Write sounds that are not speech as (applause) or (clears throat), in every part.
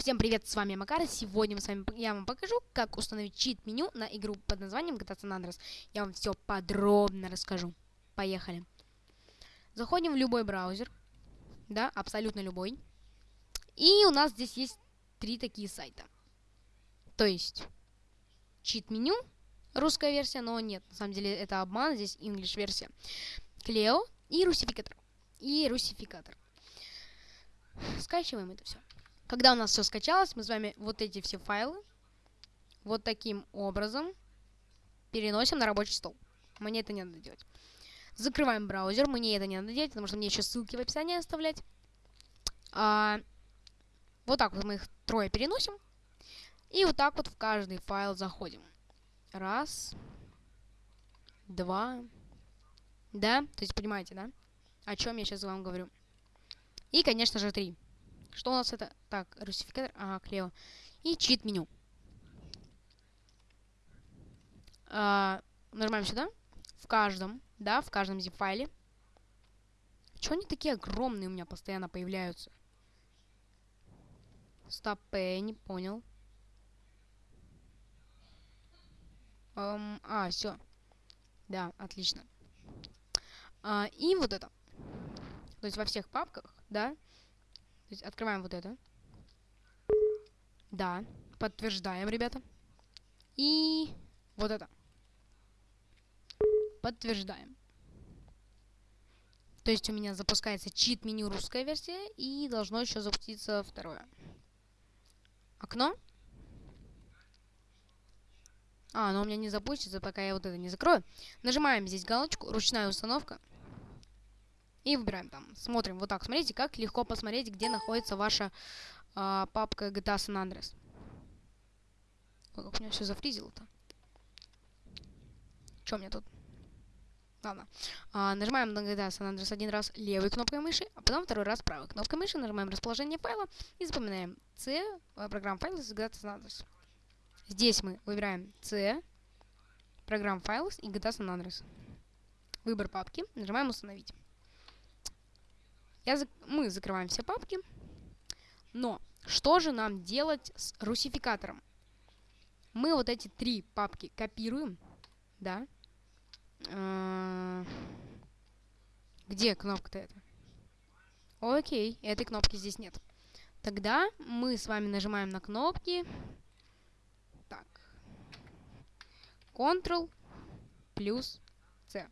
Всем привет, с вами Макар. Сегодня мы с вами, я вам покажу, как установить чит-меню на игру под названием GTA San Andreas. Я вам все подробно расскажу. Поехали. Заходим в любой браузер. Да, абсолютно любой. И у нас здесь есть три такие сайта. То есть, чит-меню, русская версия, но нет, на самом деле это обман, здесь English версия. Клео и русификатор. И русификатор. Скачиваем это все. Когда у нас все скачалось, мы с вами вот эти все файлы вот таким образом переносим на рабочий стол. Мне это не надо делать. Закрываем браузер, мне это не надо делать, потому что мне еще ссылки в описании оставлять. А, вот так вот мы их трое переносим. И вот так вот в каждый файл заходим. Раз. Два. Да? То есть понимаете, да? О чем я сейчас вам говорю. И, конечно же, три. Что у нас это? Так, русификатор, ага, Клео. И чит-меню. А, нажимаем сюда. В каждом, да, в каждом zip-файле. Чего они такие огромные у меня постоянно появляются? Стоп, э, не понял. Um, а, все. Да, отлично. А, и вот это. То есть во всех папках, да, то есть открываем вот это. Да. Подтверждаем, ребята. И вот это. Подтверждаем. То есть у меня запускается чит-меню русская версия и должно еще запуститься второе. Окно. А, оно у меня не запустится, пока я вот это не закрою. Нажимаем здесь галочку, ручная установка. И выбираем там. Смотрим вот так. Смотрите, как легко посмотреть, где находится ваша э, папка GTA San Andreas. Ой, как у меня все зафризило-то. У меня тут? Ладно. А, нажимаем на GTA San Andreas один раз левой кнопкой мыши, а потом второй раз правой кнопкой мыши. Нажимаем расположение файла и запоминаем C, э, программ файл из GTA San Andreas. Здесь мы выбираем C, программ файлов и GTA San Andreas. Выбор папки. Нажимаем установить. Я зак... Мы закрываем все папки. Но что же нам делать с русификатором? Мы вот эти три папки копируем. Да. Где кнопка-то эта? Окей, этой кнопки здесь нет. Тогда мы с вами нажимаем на кнопки. Так. Ctrl плюс C.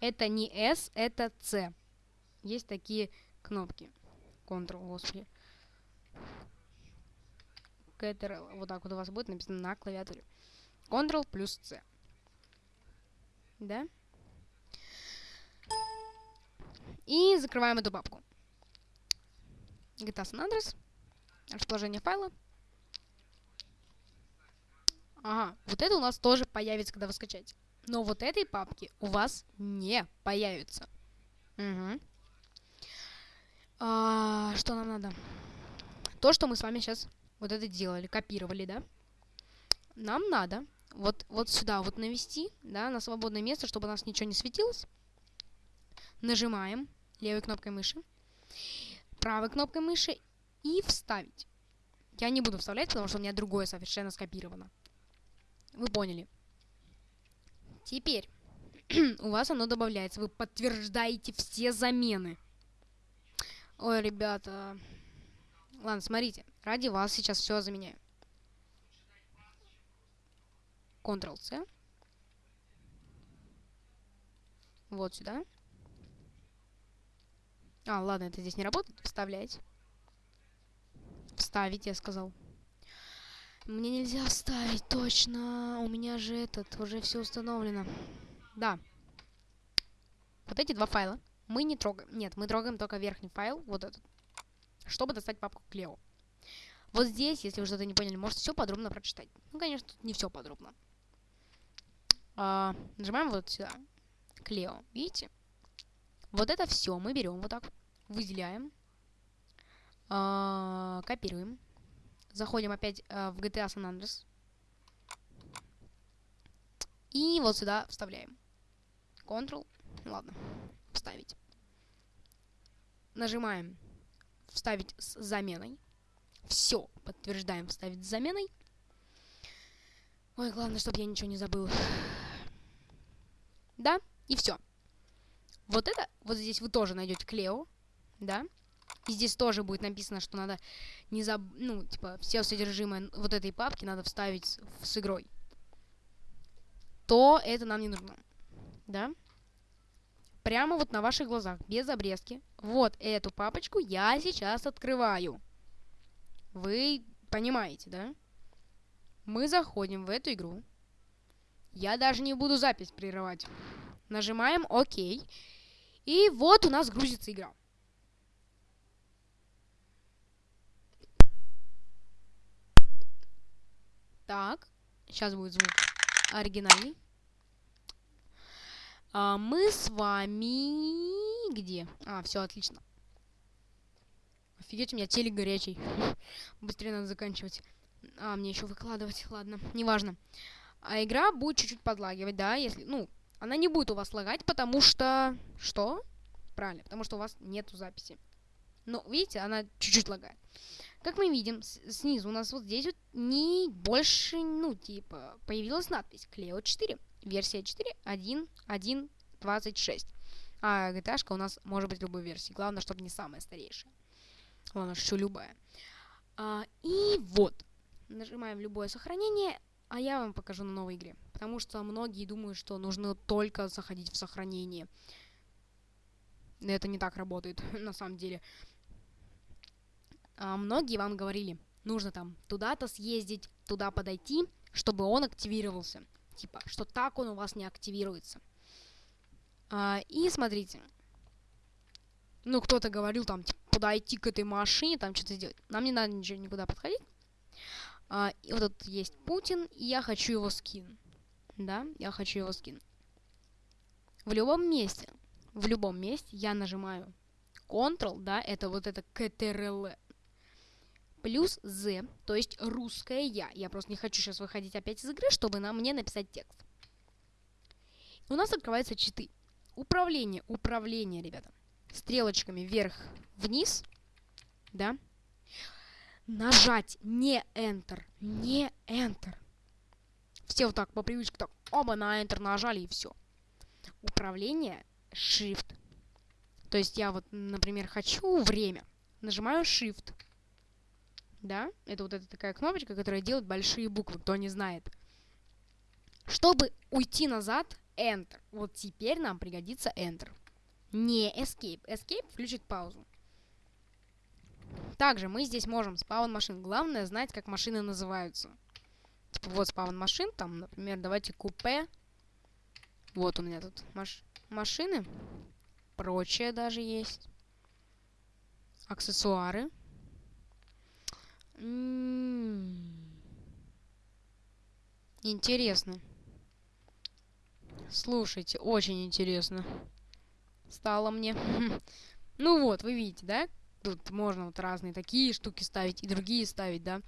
Это не S, это C есть такие кнопки. Ctrl, господи. Ctrl, вот так вот у вас будет написано на клавиатуре. Ctrl плюс C. Да? И закрываем эту папку. GTA San Andreas. Расположение файла. Ага, вот это у нас тоже появится, когда вы скачаете. Но вот этой папки у вас не появится. Угу. А, что нам надо? То, что мы с вами сейчас вот это делали, копировали, да? Нам надо вот, вот сюда вот навести, да, на свободное место, чтобы у нас ничего не светилось. Нажимаем левой кнопкой мыши, правой кнопкой мыши и вставить. Я не буду вставлять, потому что у меня другое совершенно скопировано. Вы поняли. Теперь (clears throat) у вас оно добавляется. Вы подтверждаете все замены. Ой, ребята. Ладно, смотрите. Ради вас сейчас все заменяю. Ctrl-C. Вот сюда. А, ладно, это здесь не работает. Вставлять. Вставить, я сказал. Мне нельзя вставить, точно. У меня же этот, уже все установлено. Да. Вот эти два файла мы не трогаем. Нет, мы трогаем только верхний файл, вот этот, чтобы достать папку Клео. Вот здесь, если вы что-то не поняли, можете все подробно прочитать. Ну, конечно, тут не все подробно. А, нажимаем вот сюда. Клео. Видите? Вот это все мы берем вот так, выделяем, а, копируем, заходим опять а, в GTA San Andreas и вот сюда вставляем. Ctrl. Ладно. Вставить нажимаем «Вставить с заменой». Все, подтверждаем, вставить с заменой. Ой, главное, чтобы я ничего не забыл. Да, и все. Вот это, вот здесь вы тоже найдете Клео, да. И здесь тоже будет написано, что надо не заб... Ну, типа, все содержимое вот этой папки надо вставить с, с игрой. То это нам не нужно. Да? Прямо вот на ваших глазах, без обрезки. Вот эту папочку я сейчас открываю. Вы понимаете, да? Мы заходим в эту игру. Я даже не буду запись прерывать. Нажимаем ОК. И вот у нас грузится игра. Так, сейчас будет звук оригинальный. А, мы с вами... Где? А, все, отлично. Офигеть, у меня телек горячий. (laughs) Быстрее надо заканчивать. А, мне еще выкладывать. Ладно, неважно. А игра будет чуть-чуть подлагивать, да, если... Ну, она не будет у вас лагать, потому что... Что? Правильно, потому что у вас нету записи. Но, видите, она чуть-чуть лагает. Как мы видим, снизу у нас вот здесь вот не больше, ну, типа, появилась надпись Клео 4. Версия 4, 1, 1, 26. А GTA у нас может быть любой версии. Главное, чтобы не самая старейшая. Ладно, что любая. А, и вот. Нажимаем любое сохранение, а я вам покажу на новой игре. Потому что многие думают, что нужно только заходить в сохранение. Это не так работает, (laughs) на самом деле. А, многие вам говорили, нужно там туда-то съездить, туда подойти, чтобы он активировался. Типа, что так он у вас не активируется. А, и смотрите. Ну, кто-то говорил там, типа, подойти к этой машине, там что-то сделать. Нам не надо ничего никуда подходить. А, и вот тут есть Путин, и я хочу его скин. Да, я хочу его скин. В любом месте, в любом месте я нажимаю Ctrl, да, это вот это CTRL, плюс Z, то есть русское я. Я просто не хочу сейчас выходить опять из игры, чтобы на мне написать текст. У нас открываются читы. Управление, управление, ребята. Стрелочками вверх-вниз, да, нажать не Enter, не Enter. Все вот так по привычке так, оба на Enter нажали и все. Управление Shift. То есть я вот, например, хочу время. Нажимаю Shift. Да, это вот эта такая кнопочка, которая делает большие буквы, кто не знает. Чтобы уйти назад, Enter. Вот теперь нам пригодится Enter. Не Escape. Escape включит паузу. Также мы здесь можем спаун машин. Главное знать, как машины называются. Типа вот спаун машин, там, например, давайте купе. Вот у меня тут маш машины. Прочее даже есть. Аксессуары. Интересно. Слушайте, очень интересно. Стало мне. (laughs) ну вот, вы видите, да? Тут можно вот разные такие штуки ставить и другие ставить, да?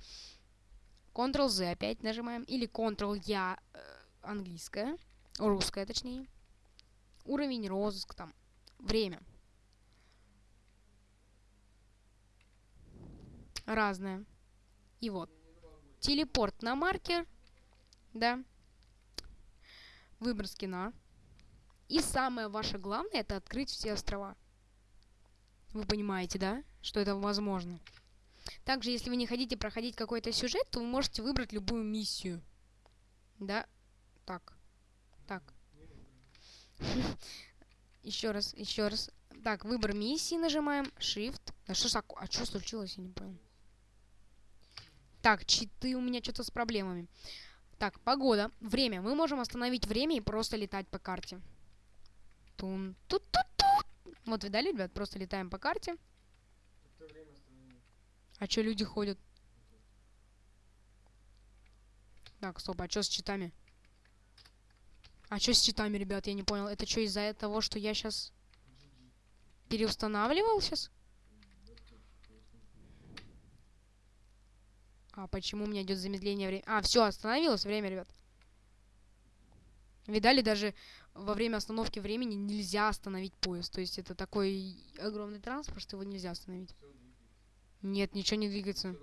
Ctrl-Z опять нажимаем. Или Ctrl-Я э, английская. Русская, точнее. Уровень, розыск, там. Время. Разное. Вот. Телепорт на маркер. Да. Выбор скина. И самое ваше главное, это открыть все острова. Вы понимаете, да? Что это возможно. Также, если вы не хотите проходить какой-то сюжет, то вы можете выбрать любую миссию. Да? Так. Так. (laughs) Еще раз, еще раз. Так, выбор миссии нажимаем. Shift. Да что? А что случилось? Я не понял. Так, читы у меня что-то с проблемами. Так, погода. Время. Мы можем остановить время и просто летать по карте. Тун тут тут тут Вот, видали, ребят? Просто летаем по карте. А что люди ходят? Так, стоп, а что с читами? А что с читами, ребят? Я не понял. Это что, из-за того, что я сейчас переустанавливал сейчас? А почему у меня идет замедление времени? А, все, остановилось время, ребят. Видали, даже во время остановки времени нельзя остановить поезд. То есть это такой огромный транспорт, что его нельзя остановить. Нет, ничего не двигается.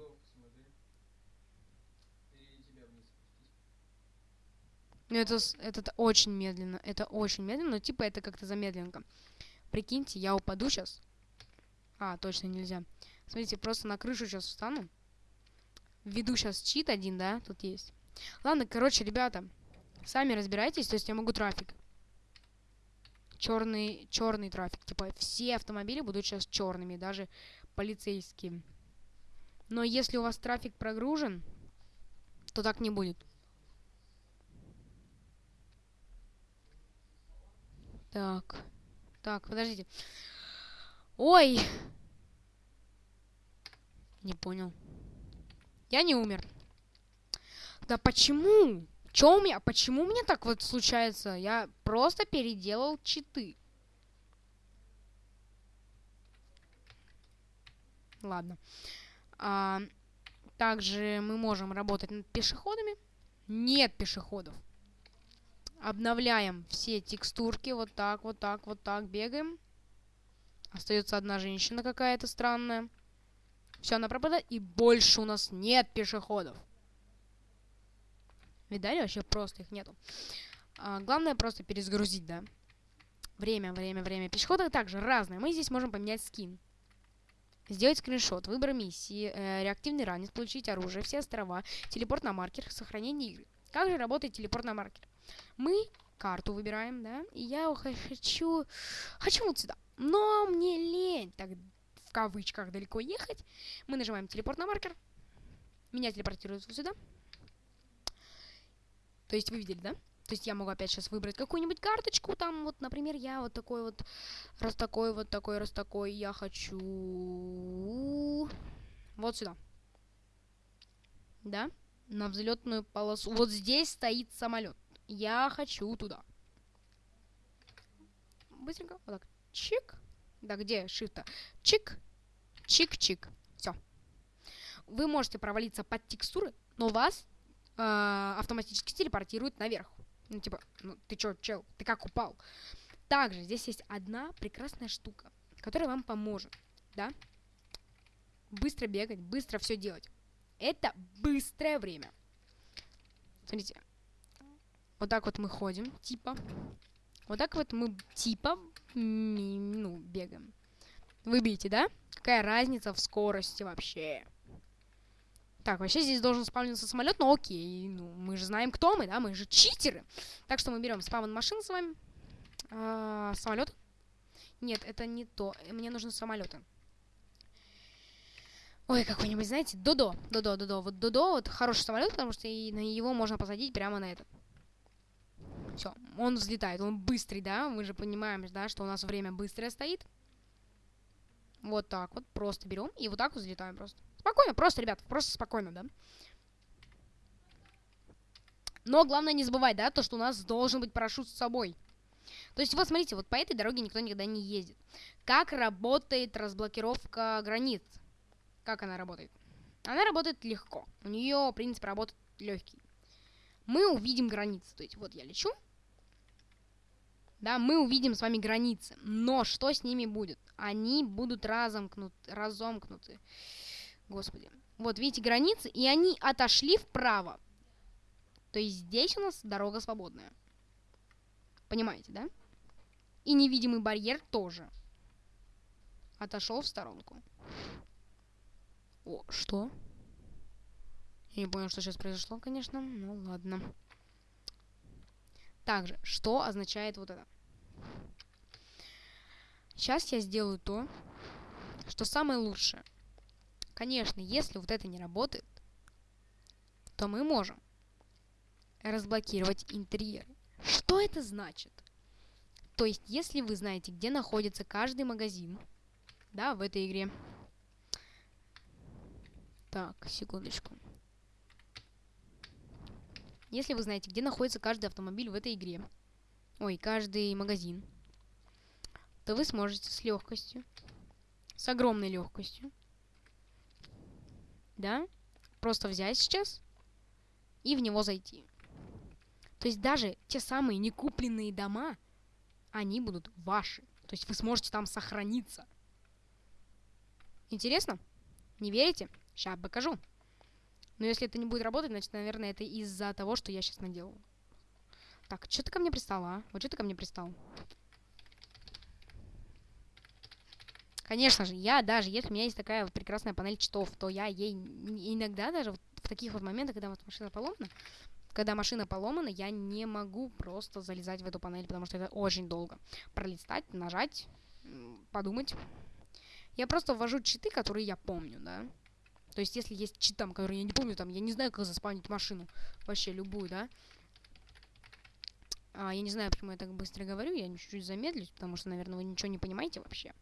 Ну, это, это, это очень медленно. Это очень медленно, но типа это как-то замедленка. Прикиньте, я упаду сейчас. А, точно нельзя. Смотрите, просто на крышу сейчас встану. Введу сейчас чит один, да, тут есть. Ладно, короче, ребята, сами разбирайтесь, то есть я могу трафик. Черный, черный трафик. Типа все автомобили будут сейчас черными, даже полицейские. Но если у вас трафик прогружен, то так не будет. Так. Так, подождите. Ой! Не понял. Я не умер. Да почему? Чё у меня? Почему меня так вот случается? Я просто переделал читы. Ладно. А, также мы можем работать над пешеходами. Нет пешеходов. Обновляем все текстурки. Вот так, вот так, вот так. Бегаем. Остается одна женщина какая-то странная. Все, она пропадает. И больше у нас нет пешеходов. Видали? Вообще просто их нету. А, главное просто перезагрузить, да. Время, время, время. Пешеходы также разные. Мы здесь можем поменять скин. Сделать скриншот, выбор миссии, э, реактивный ранец, получить оружие, все острова, телепорт на маркер, сохранение игры. Как же работает телепорт на маркер? Мы карту выбираем, да, и я хочу, хочу вот сюда. Но мне лень, так в кавычках, далеко ехать. Мы нажимаем телепорт на маркер. Меня телепортируют сюда. То есть вы видели, да? То есть я могу опять сейчас выбрать какую-нибудь карточку, там вот, например, я вот такой вот, раз такой, вот такой, раз такой, я хочу вот сюда. Да? На взлетную полосу. Вот здесь стоит самолет. Я хочу туда. Быстренько, вот так. Чик. Да, где shift Чик. Чик-чик. Все. Вы можете провалиться под текстуры, но вас э, автоматически телепортирует наверх. Ну, типа, ну ты чё, чел, ты как упал? Также здесь есть одна прекрасная штука, которая вам поможет, да? Быстро бегать, быстро все делать. Это быстрое время. Смотрите. Вот так вот мы ходим, типа. Вот так вот мы, типа, ну, бегаем. Вы видите, да? Какая разница в скорости вообще? Так, вообще здесь должен спавниться самолет, но окей, ну, мы же знаем, кто мы, да, мы же читеры. Так что мы берем спавн машин с вами. А, самолет? Нет, это не то. Мне нужны самолеты. Ой, какой-нибудь, знаете, Додо. Додо, Додо. Вот Додо, вот хороший самолет, потому что и на его можно посадить прямо на этот. Все, он взлетает, он быстрый, да? Мы же понимаем, да, что у нас время быстрое стоит. Вот так вот, просто берем и вот так вот взлетаем просто. Спокойно, просто, ребят, просто спокойно, да? Но главное не забывать, да, то, что у нас должен быть парашют с собой. То есть, вот смотрите, вот по этой дороге никто никогда не ездит. Как работает разблокировка границ? Как она работает? Она работает легко. У нее принцип работы легкий. Мы увидим границы. То есть, вот я лечу. Да, мы увидим с вами границы. Но что с ними будет? Они будут разомкнут, разомкнуты. Господи. Вот, видите, границы, и они отошли вправо. То есть здесь у нас дорога свободная. Понимаете, да? И невидимый барьер тоже. Отошел в сторонку. О, что? Я не понял, что сейчас произошло, конечно. Ну ладно. Также, что означает вот это? Сейчас я сделаю то, что самое лучшее. Конечно, если вот это не работает, то мы можем разблокировать интерьер. Что это значит? То есть, если вы знаете, где находится каждый магазин, да, в этой игре. Так, секундочку. Если вы знаете, где находится каждый автомобиль в этой игре, ой, каждый магазин, то вы сможете с легкостью, с огромной легкостью, да, просто взять сейчас и в него зайти. То есть даже те самые некупленные дома, они будут ваши. То есть вы сможете там сохраниться. Интересно? Не верите? Сейчас покажу. Но если это не будет работать, значит, наверное, это из-за того, что я сейчас наделал. Так, что ты ко мне пристал, а? Вот что ты ко мне пристал? Конечно же, я даже, если у меня есть такая прекрасная панель читов, то я ей иногда даже вот в таких вот моментах, когда вот машина поломана, когда машина поломана, я не могу просто залезать в эту панель, потому что это очень долго. Пролистать, нажать, подумать. Я просто ввожу читы, которые я помню, да. То есть, если есть чит там, который я не помню, там, я не знаю, как заспавнить машину. Вообще, любую, да. А, я не знаю, почему я так быстро говорю, я чуть-чуть замедлюсь, потому что, наверное, вы ничего не понимаете вообще.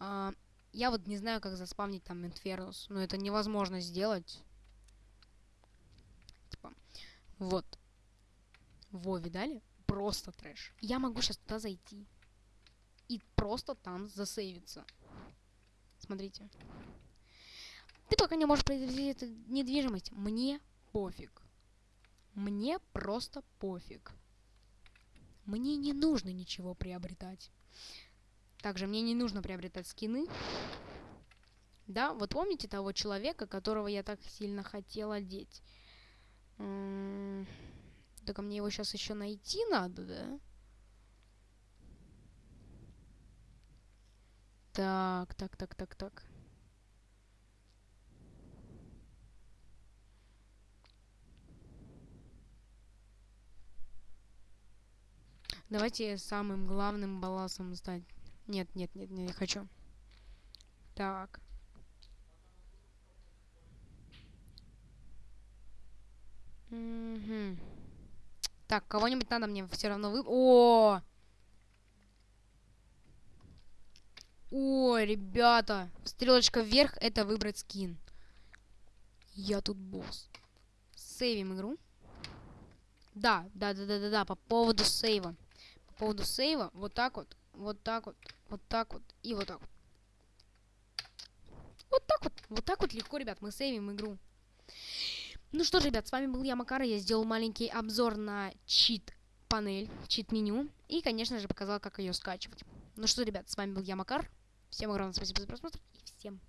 А, я вот не знаю, как заспавнить там Инфернус, но это невозможно сделать. Типа, вот. Во, видали? Просто трэш. Я могу сейчас туда зайти. И просто там засейвиться. Смотрите. Ты пока не можешь произвести эту недвижимость. Мне пофиг. Мне просто пофиг. Мне не нужно ничего приобретать. Также мне не нужно приобретать скины. Да, вот помните того человека, которого я так сильно хотела одеть? Только мне его сейчас еще найти надо, да? Так, так, так, так, так. Давайте самым главным балансом стать. Нет, нет, нет, не хочу. Так. Угу. Так, кого-нибудь надо мне все равно вы... О! О, ребята. Стрелочка вверх это выбрать скин. Я тут босс. Сейвим игру. Да, да, да, да, да, да, по поводу сейва. По поводу сейва, вот так вот вот так вот, вот так вот и вот так вот. Вот так вот, вот так вот легко, ребят, мы сейвим игру. Ну что ж, ребят, с вами был я, Макар, я сделал маленький обзор на чит-панель, чит-меню, и, конечно же, показал, как ее скачивать. Ну что, ребят, с вами был я, Макар, всем огромное спасибо за просмотр, и всем